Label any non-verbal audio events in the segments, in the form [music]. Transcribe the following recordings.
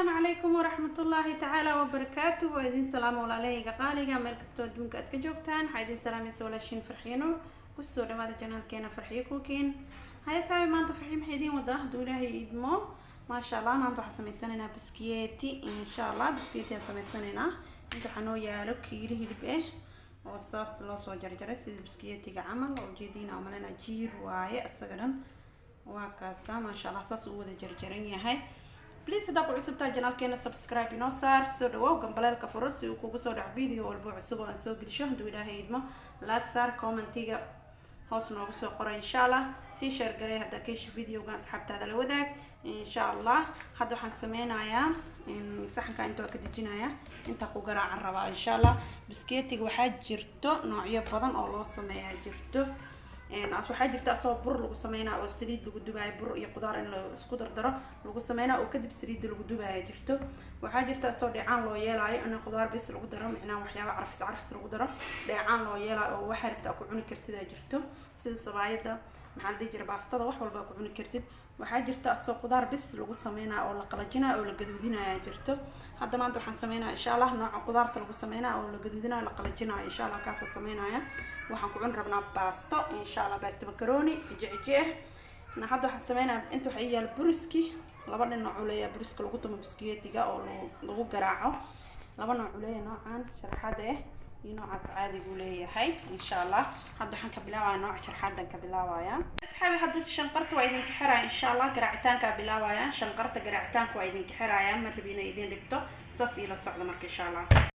asalaamu calaykum waraxmatullaahi tacaala wabarakaatu waa idin salaamo walaalahayga qaaliga. Meel kastoo adduunka aad ka joogtaan waxaa idin salaamaysa walaashiin farxiino ku soo dhawaada janaalkeena farxiyo kuukiin haya saabi maanta farxiyo maxay idiin wadaa hadduu ilaahay idmo maasha allah maanta waxaan sameysanaynaa buskiyeti insha allah buskiyeti aan sameysanaynaa inta waxaa noo yaalo kiilo hilib ah oo saas loo soo jarjaray sida buskiyetiga camal. Oo ujeediina umalena jiir waaye isaga dhan waa kaasa. Maasha allah saas uu wada jarjaran yahay please haddaa ku cusubtahay janaalkeena subscribe. Inoo saar soo dhawow gambaleelka furo si uu kugu soo dhaco video walba cusub oo aan soo gelisho hadduu ilaahay idmo laag saar commentiga hoos noogu soo qora insha allah sii sheer garay haddaa ka hesha videoga asxaabtaada la wadaag insha allah hadda waxaan sameynayaa saxanka inta waa ka dejinayaa intaa ku garaacan rabaa insha allah bisketiga waxaa jirto noocyo badan oo loo sameeyaa jirto waxaa jirta asagoo bur lagu sameynaa oo saliid lagu dubaayo bur iyo qudaar in la isku dardaro lagu sameynaa oo kadib saliidda lagu dubaaya jirto waxaa jirta asagoo dheecaan loo yeelaayo in qudaar bis lagu daro micnaha waxyaaba carfis carfis lagu daro. Dheecaan loo yeelaayo oo waxaa rabta ku cuni kartidaa jirto. Sida sabaayada maxaa la dhihi jira baastada wax walba ku cuni kartid. Waxaa jirta asagoo qudaar bis lagu sameynaa oo la qalajinaa oo la gaduudinaya jirto. Hadda maanta waxaan sameynaya insha allah nooca qudaarta lagu sameynaa oo la gaduudinaya la qalajinaya insha allah kaasa sameynaya waxaan ku cuni rabnaa baasto insha allah baasto macaroni cijici ah hadda waxaan sameynaya inta waxaa yaal buriski laba dhinac uu leeyahay buriska lagu tumo biskiyetiga oo lagu garaaco. Laba nooc uu leeyahay noocan sharxada ah iyo noocaas caadigu leeyahay insha allah hadda waxaan ka bilaabaya nooca sharxadan ka bilaabaya asxaabi hadda shanqarta waa idinka xiraya insha allah garaacitaanka bilaabaya shanqarta garaacitaanka waa idinka xiraya ma inay idin dhibto saas iila socda marka insha allah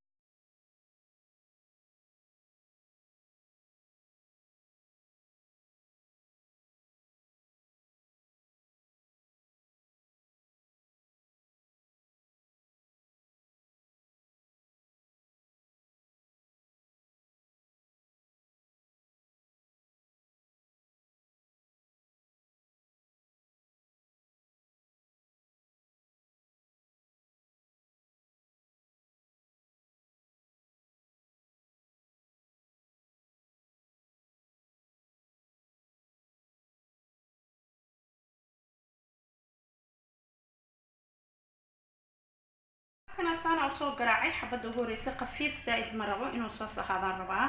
kana saana u soo garaacay xabadda ugu horeysa khafiif zaa-id ma rabo inuu soos ahaadaan rabaa.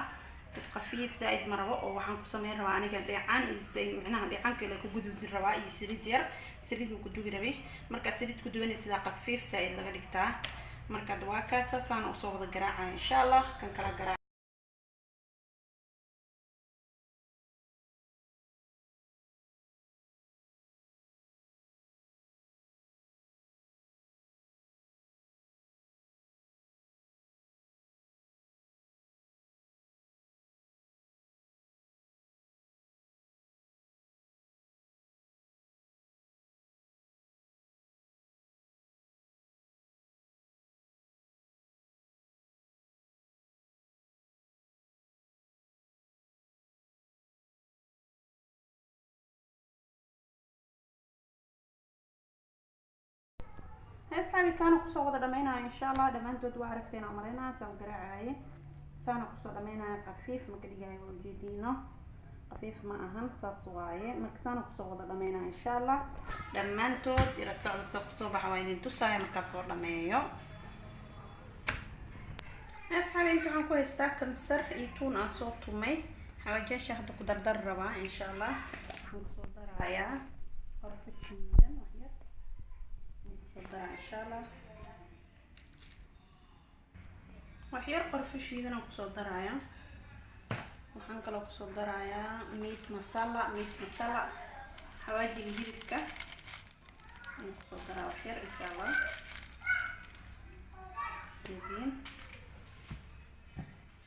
Bas khafiif zaa-id ma rabo oo waxaan ku sameyn rabaa aniga dheecaan iyo micnaha dheecaan kale ku gudubin rabaa iyo saliid yar. Saliid uu ku dubi rabay markaa saliid ku dubanay sidaa khafiif zaa-id laga dhigtaa. Markaad waa kaasa saana u soo wada garaacaya insha allah kan kala garaac asxaabi saana ku soo wada dhameynaya insha allah dhammaantood waa aragteen oo malaynaya saa garaacaye saana ku soo dhameynaya khafiif maka dhigayo waa ujeediino khafiif ma ahan saas waaye. Marka saana ku soo wada dhameynaya insha allah dhammaantood ila socda sa ku soo baxa waa idin tusaya markaa soo dhameeyo. Asxaabi inta waxaan ku haystaa kansar iyo tuun aan soo tumay. Xawaajaasha hadda ku rabaa insha allah waxaan insha allah waxyar qorfo shiidan aan ku soo daraya waxaan kaloo ku soo darayaa meat masala meat masala xawaajiga hilibka. Aan ku soo daraa waxyar insha allah jediin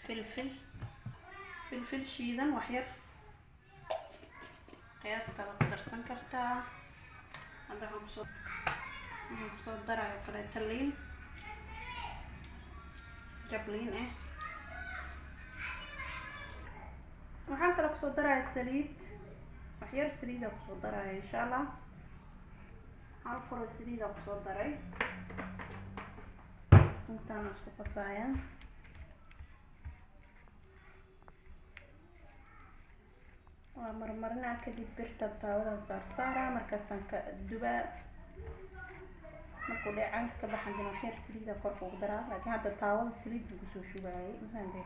filfil. Filfil shiidan waxyar qiyaastaada ku darsan kartaa. Hadda ku soo waxaan ku soo daraayo kaleeta liin jabliin ah waxaan kale ku soo daraya saliid waxyar saliida ku soo daraya insha allah hal furo saliida ku soo daray. Intaana isku qasaya waa marmarinaa kadib birta taawada saar saara markaasaan ka dubaa markuu dheecaanka ka baxan dina waxyar saliida korka ugu daraa. Laakiin hadda taawada saliid buu ku soo shubaayay mafahamtay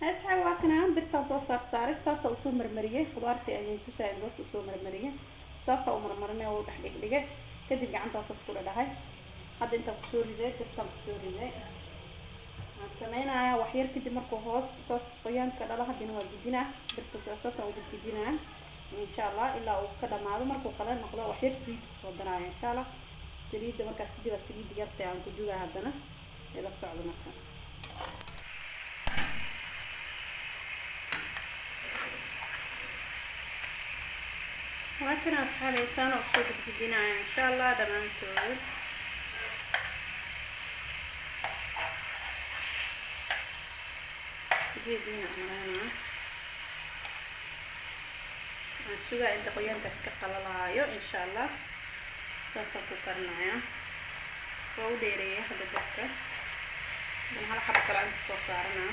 heesxa waa kana birtaan soo saar saaray. Saasa u soo marmariyey khudaartii ayay tusaayan bas u soo marmariyey saasa u marmarinay oo u dhex dhigdhigay. Kadib gacantaasas ku dhadhahay hadda intaan ku soo riday birtaan ku soo riday waxaan sameynayaa waxyar kadib markuu hoos saas qoyaanka dhala haddana waa gudinaa birta saasaan ugu gudinaa insha allah ilaa uu ka dhamaado. Markuu qala noqdo waxyar saliid ku soo daraayo insha allah saliidda markaas kadib aa saliidda yarta aan ku dugaa haddana ila socdo marka. Waakana asxaabeysaan oo ku soo gudgudinaya insha allah dhammaantood geediina amaleynaa waxaan sugaa inta qoyaankaas ka qalalaayo insha allah saasaan ku karinaya waa u dheereeya hadda dabka dan hal xabo kale inta soo saaranaa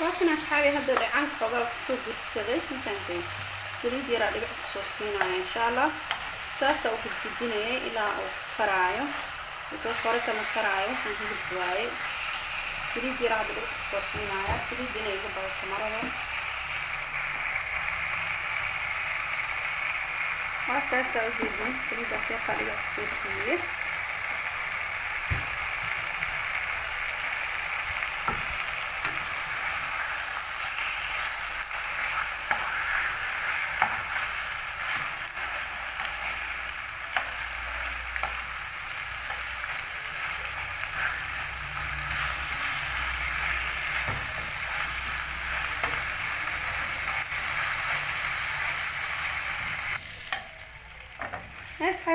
waakan asxaabi hadda dhacaanka xoogaa ku soo gudsaday intaantay saliid yaraa dhibic ku soo siinaya insha allah saasaa u gudgudinayay ilaa uu karaayo because hore kama karaayo waxaan hilib waaye saliid yaraa hadda dhibic ku soo siinaya saliid inay iga badato marada waa saasaa u jeedin saliidaas yartaa dhibic ku soo siiyey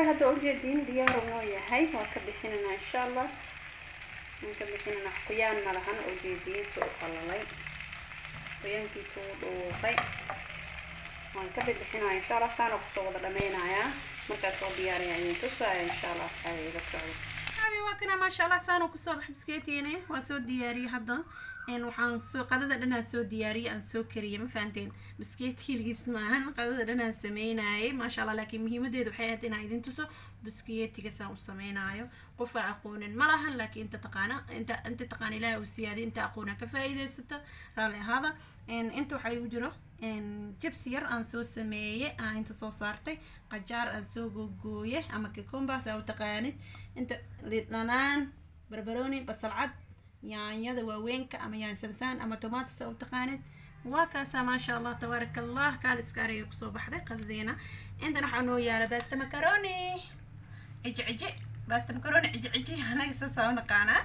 heesxay hadda ujeediin diyaaru noo yahay waa ka bixinanaa insha allah waan ka bixinanaa qoyaan malahan ujeediin soo qalalay qoyaankiisu u dhuuqay waan ka bixinaya insha allah saana ku soo wada dhameynayaa markaas soo diyaariya idin tusaaya insha allah asxaabi ila socdo asxaabi waa kana maasha allah saana ku soo bax biskeetiine waa soo diyaariyey hadda. Waxaan soo qadada dhanaan soo diyaariyey aan soo kariyey ma fahanteen? Biskeet hilgiis maahan qadada dhanaan sameynayay maasha allah laakiin muhiimadeedu waxay ahayd inaan idin tuso biskeetiga saan u sameynaayo. Qof aan aqoonin ma lahan laakiin inta taqaana inta inta taqaana ilaahi uu siyaadiy inta aqoona ka faa'iidaysato raalli ahaada. Inta waxaa igu jiro jabsi yar aan soo sameeyey aan inta soo saartay qajaar aan soo googooye ama cucumbers aa u taqaanid inta lidhanaan barbarooni basal cad yaanyada waaweynka ama yaan samsaan ama tomaatos aa u taqaanid waa kaasaa maasha allah tabaaraka allah kaaliska ariga ku soo baxday qadadeena intan waxaa noo yaalla baasta macaroni ciji ciji baasta macaroni ciji ciji [laughs] anaga saasaa u naqaanaa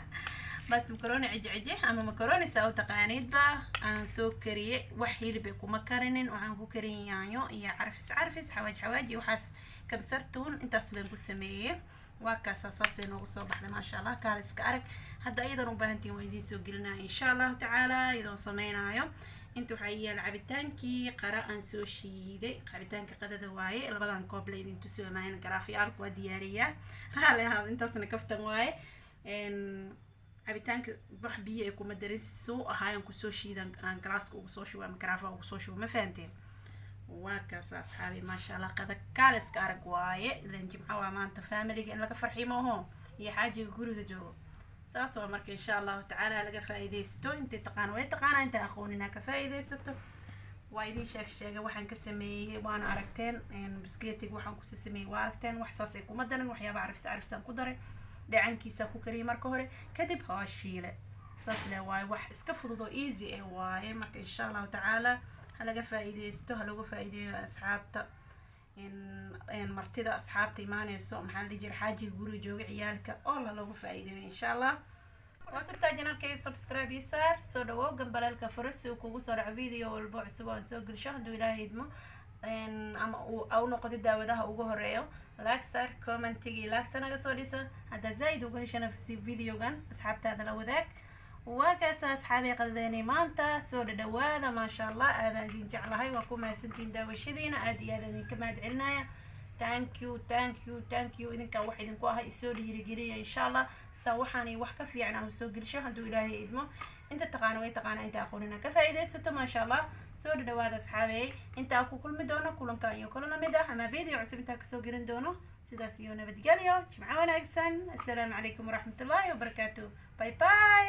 baasta macaroni ciji ciji ama macaroni saa u taqaaniidba aan soo kariyey wax hilibay kuma karinin waxaan ku karin yaanyo iyo carfis carfis xawaaj xawaaj iyo waxaas kabsartuun intaas laan ku sameeyey waa kaasaa saasay noogu soo baxday maasha allah kaaliska arag hadda iyadan u baahantiin waa idiin soo gelinaya insha allahu tacaala iyadoo sameynaayo inta waxaa yaalla cabitaankii qara aan soo shiiday cabitaanka qadada waaye labadan koob la idin tusi maahan garaafyaalku waa cabitaanka wax biyo ay kuma darin suu ahaayan ku soo shiidan aan galaaska ugu soo shubo ama garaafaha ugu soo shubo ma fahanteen? Waa kaas asxaabi maasha allah qada kaaliska arag waaye. Ilan jimco waa maanta familiga in laga farxiyo maaho iyo xaajiga guriga joogo. Saas waa marka insha allahu tacaala laga faa'iidaysto. Intay taqaan way taqaanaa intay aqoonin ha ka faa'iidaysato. Waa idin sheeg sheega waxaan ka sameeyey waana aragteen biskeetiga waxaan kusi sameeyey waa aragteen wax saasay kuma daran waxyaaba carfis carfisaan ku daray dhacankiisa ku kariyay marka hore kadib waa shiile. Saas le waaye wax iska fudud oo easy eh waaye marka insha allahu tacaala ha laga faa'iidaysto ha lagu faa'iideeyo asxaabta martida asxaabta imaaneyso maxaa la jira xaajiga guriga jooga ciyaalka oo la lagu faa'iideeyo insha allah cusubtaa janalkayga subscribe ii saar soo dhawow gambaleelka furo si uu kugu soo dhaco video walbo cusub aan soo gelisho hadduu ilaahay idmo ama au noqdo daawadaha ugu horeeyo laag saar commentigii laagta naga soo dhisa haddaa zaaid uga heshana si videogan asxaabtaada la wadaag. Waa kaasa asxaabii qadadeynay maanta soo dhadhawaada maasha allah aadaan idin jeclahay. Waa ku mahadsantiin daawashadiina aada iyo aada idinka mahad celinaya thank you thank you thank you. Idinkaa wax idinku aha isoo dhiirigeliya insha allah saa waxaanay wax ka fiican ah soo gelisho hadduu ilaahay idmo. Inta taqaana way taqaana inta aqoonina ka faa'iidaysato maasha allah soo dhadhawaada asxaabey intaa ku kulmi doono kulanka iyo kulana la mid ah ama video cusub intaa ka soo gelin doono sidaas iyo nabadgelyo jimco wanaagsan. Assalaamu calaykum waraxmat ullahi wabarakaatu by by